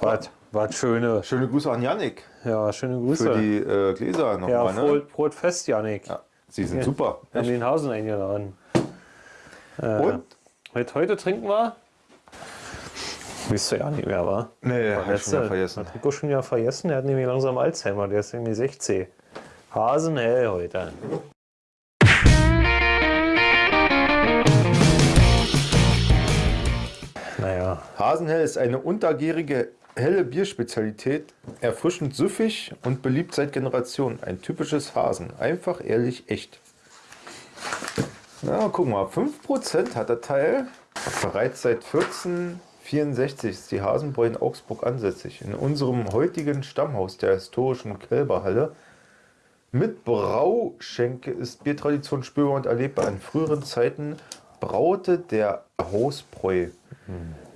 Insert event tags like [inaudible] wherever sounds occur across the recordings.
Was? Was schöne. Schöne Grüße an Yannick Ja, schöne Grüße. für die äh, Gläser ja, nochmal. ne? Brot, Brot fest, Janik. Ja, sie sind super. Wir haben den Hausen eingeladen. Und? Heute, heute trinken wir. Wisst ihr ja nicht mehr, wa? Nee, hab ich schon vergessen. Hat Rico schon wieder vergessen. Der hat nämlich langsam Alzheimer. Der ist irgendwie 16. Hasenhell heute. Naja, Hasenhell ist eine untergärige, helle Bierspezialität, erfrischend süffig und beliebt seit Generationen. Ein typisches Hasen. Einfach, ehrlich, echt. Na, guck mal, 5% hat der Teil. Bereits seit 1464 ist die Hasenbräu in Augsburg ansässig. In unserem heutigen Stammhaus der historischen Kälberhalle mit Brauschenke ist Biertradition spürbar und erlebbar. In früheren Zeiten braute der Hausbräu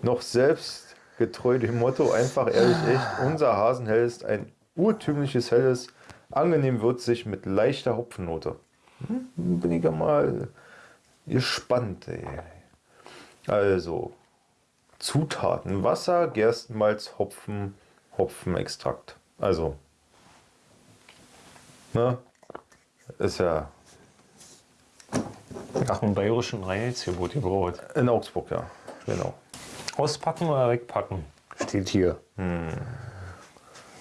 noch selbst getreu dem Motto einfach ehrlich echt. Unser Hasenhell ist ein urtümliches Helles, angenehm würzig mit leichter Hopfennote. Hm, bin ich ja mal gespannt. Ey. Also Zutaten: Wasser, Gerstenmalz, Hopfen, Hopfenextrakt. Also ne, ist ja nach dem bayerischen Reinheitsgebot gebraut. in Augsburg, ja, genau. Auspacken oder wegpacken? Steht hier.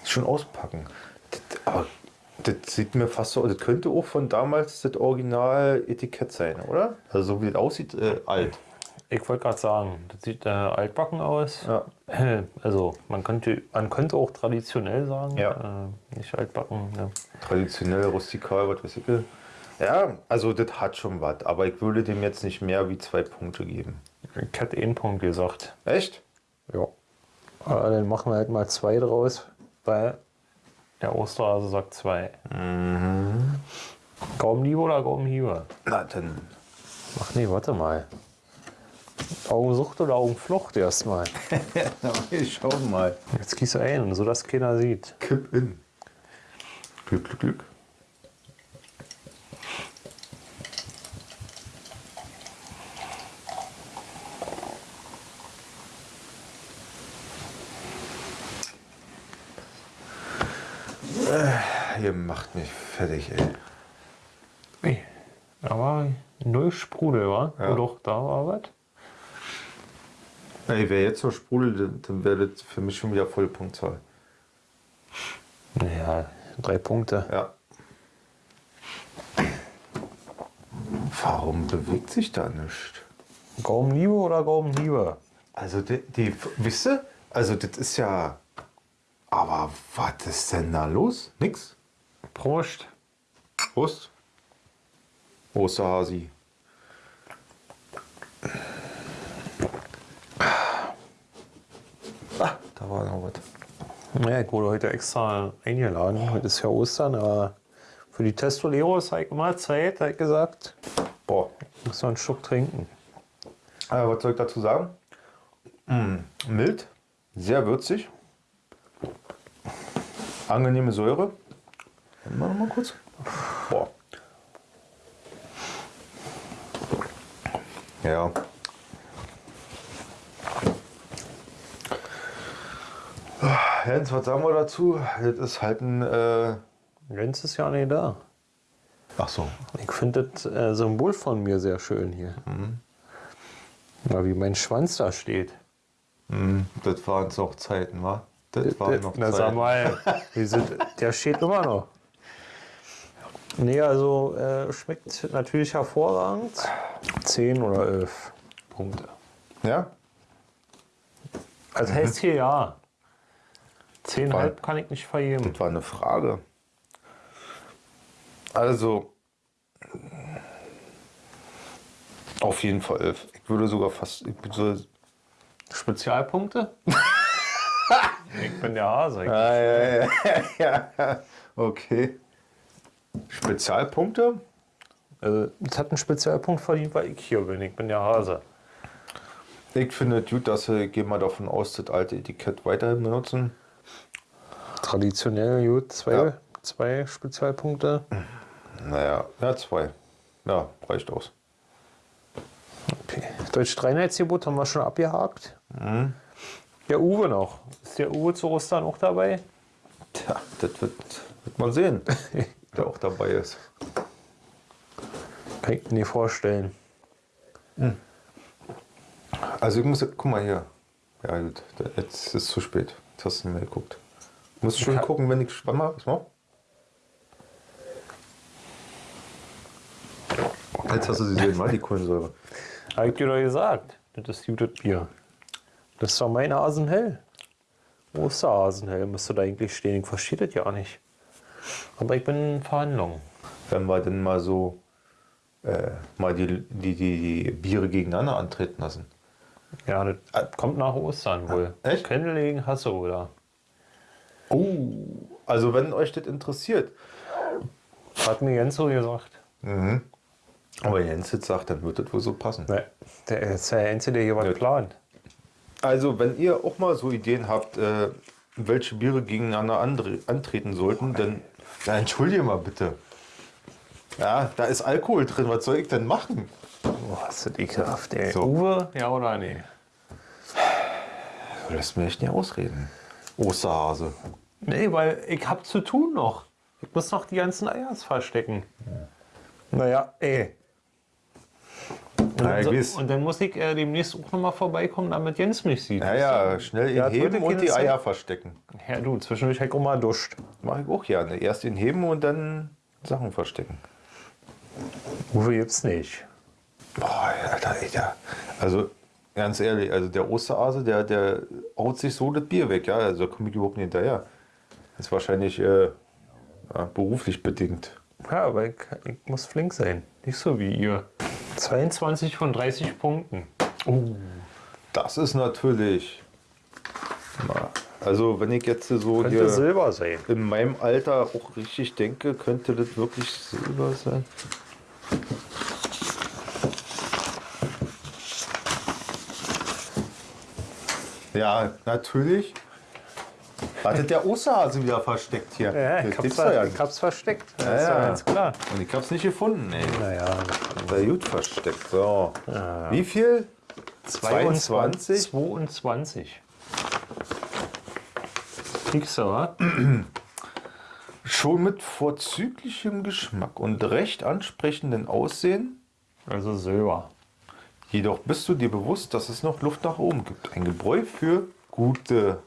Schon auspacken. Das, aber das sieht mir fast so, das könnte auch von damals das Original-Etikett sein, oder? Also so wie das aussieht, äh, alt. Ich wollte gerade sagen, das sieht äh, altbacken aus. Ja. [clears throat] Also man könnte, man könnte auch traditionell sagen, Ja. äh, nicht altbacken. Ne? Traditionell, rustikal, was weiß ich. Ja, also das hat schon was, aber ich würde dem jetzt nicht mehr wie zwei Punkte geben. Ich hätte einen Punkt gesagt. Echt? Ja. Aber dann machen wir halt mal zwei draus, weil der Osterhase sagt zwei. Mhm. Gaumenliebe oder Gaumenhiebe? Na dann. Ach nee, warte mal. Augensucht oder Augenflucht erstmal. [laughs] Wir schauen mal. Jetzt gieß ein, sodass keiner sieht. Kipp in. Glück, Glück, Glück. Äh, Ihr macht mich fertig, ey. Nee. Aber null Sprudel, wa? Ja. Doch, da war was. Ey, wer jetzt so sprudelt, dann- dann wäre das für mich schon wieder volle Punktzahl. Naja, drei Punkte. Ja. Warum bewegt sich da nichts? Gaumenliebe oder Gaumenhiebe? Also die, die wisst ihr? Also das ist ja. Aber was ist denn da los? Nix. Prost. Prost. Osterhasi. Ah, da war noch was. Ja, ich wurde heute extra eingeladen. Heute ist ja Ostern, aber für die Testoleros habe ich immer Zeit, habe ich gesagt. Boah. Muss man einen Schluck trinken. Äh, was soll ich dazu sagen? Mm, mild, sehr würzig. Angenehme Säure. Mal noch mal kurz. Boah. Ja. Jens, was sagen wir dazu? Das ist halt ein. Äh Jens ist ja nicht da. Ach so. Ich finde das äh, Symbol von mir sehr schön hier. Ja, wie mein Schwanz da steht. Hm, das waren noch Zeiten, wa? Das waren noch Na, sag Zeiten. mal, [laughs] sind, der steht immer noch. Nee, also äh, schmeckt natürlich hervorragend. 10 oder 11 Punkte. Ja? Also heißt hier ja. 10,5 Weil- kann ich nicht vergeben. Das war eine Frage. Also, auf jeden Fall elf. Ich würde sogar fast. Ich würde, Spezialpunkte? [laughs] ich bin der Hase. ah, ja, ja, ja, ja. Okay. Spezialpunkte? Also, es hat einen Spezialpunkt verdient, weil ich hier bin. Ich bin der Hase. Ich finde es gut, dass sie, gehe mal davon aus, das alte Etikett weiterhin benutzen. Traditionell gut. Zwei, Ja. zwei Spezialpunkte. Naja, ja, zwei. Ja, reicht aus. Okay. Deutsch Reinheitsgebot haben wir schon abgehakt. Der Uwe noch. Ist der Uwe zu Ostern auch dabei? Tja, das wird, wird man sehen, [laughs] der auch dabei ist. Kann ich mir nicht vorstellen. Also ich muss, guck mal hier. Ja gut, jetzt ist es zu spät. Jetzt hast du nicht mehr geguckt. Muss schon Ja. gucken, wenn ich spannend mache. Was? Jetzt hast du sie sehen, mal die Kohlensäure. [laughs] Hab ich dir doch gesagt. Das ist gutes Bier. Das ist doch mein Hasenhell. Osterhasenhell müsste da eigentlich stehen. Ich verstehe das ja nicht. Aber ich bin in Verhandlungen. Wenn wir denn mal so äh, mal die, die, die, die Biere gegeneinander antreten lassen. Ja, das kommt nach Ostern wohl. echt? Kennel gegen Hasse, oder? Oh, also wenn euch das interessiert. Hat mir Jens so gesagt. Aber Jens jetzt sagt, dann wird das wohl so passen. Ne, der ist der Einzige, der hier was plant. Also, wenn ihr auch mal so Ideen habt, äh, welche Biere gegeneinander antreten sollten, dann ja, entschuldige mal bitte. Ja, da ist Alkohol drin, was soll ich denn machen? Boah, ist das ekelhaft, ey. So. Uwe, ja oder nee? Du lässt mir echt nicht ausreden. Osterhase. Nee, weil ich hab zu tun noch. Ich muss noch die ganzen Eiers verstecken. Naja, ey. Und, Na, weiß. so, und dann muss ich äh, demnächst auch noch mal vorbeikommen, damit Jens mich sieht. Ja, ja, schnell ihn Ja, heben und die Eier verstecken. Ja, du, zwischendurch hab ich auch mal duscht. Mach ich auch gerne. Erst ihn heben und dann Sachen verstecken. Uwe gibt's nicht. Boah, Alter, ey, der, also ganz ehrlich, also der Osterhase, der, der haut sich so das Bier weg, ja, also da komme ich überhaupt nicht hinterher. Das ist wahrscheinlich äh, ja, beruflich bedingt. Ja, aber ich, ich muss flink sein. Nicht so wie ihr. 22 von 30 Punkten. Das ist natürlich, na, also wenn ich jetzt so Könnte hier Silber sein. in meinem Alter auch richtig denke, könnte das wirklich Silber sein. Ja, natürlich. Wartet der Osterhase wieder versteckt hier. Ja, ich hab's, ja ich hab's versteckt. Das Ja, ist ja ja. ganz klar. Und ich hab's nicht gefunden, ey. Naja, Sehr gut versteckt. So. Wie viel? 22? 22. Kriegst du, wa? Schon mit vorzüglichem Geschmack und recht ansprechenden Aussehen. Also Silber. Jedoch bist du dir bewusst, dass es noch Luft nach oben gibt. Ein Gebräu für gute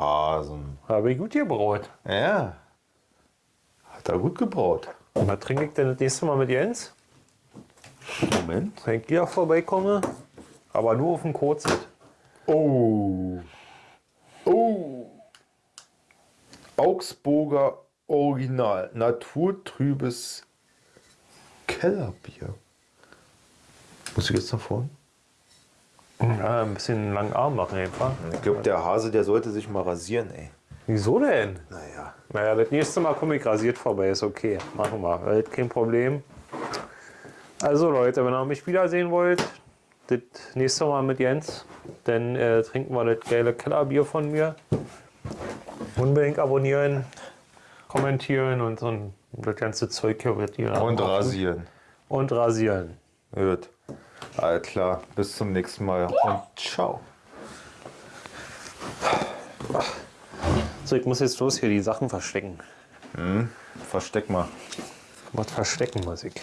Hasen. Habe ich gut gebraut. Ja. Hat er gut gebraut. Und was trinke ich denn das nächste Mal mit Jens? Moment. Wenn ich wieder vorbeikomme. Aber nur auf dem Kurzit. Oh. Oh. Augsburger Original. Naturtrübes Kellerbier. Muss ich jetzt nach vorne? Ja, ein bisschen langen Arm machen einfach. Ich glaube, der Hase, der sollte sich mal rasieren, ey. Wieso denn? Naja. Naja, das nächste Mal komme ich rasiert vorbei. Ist okay. Machen wir. Kein Problem. Also Leute, wenn ihr mich wiedersehen wollt, das nächste Mal mit Jens, dann äh, trinken wir das geile Kellerbier von mir. Unbedingt abonnieren, kommentieren und so ein, das ganze Zeug hier wird ihr Und rasieren. Und rasieren. Gut. Alles klar. Bis zum nächsten Mal und ciao. So, ich muss jetzt los hier die Sachen verstecken. Versteck mal. Was verstecken muss ich.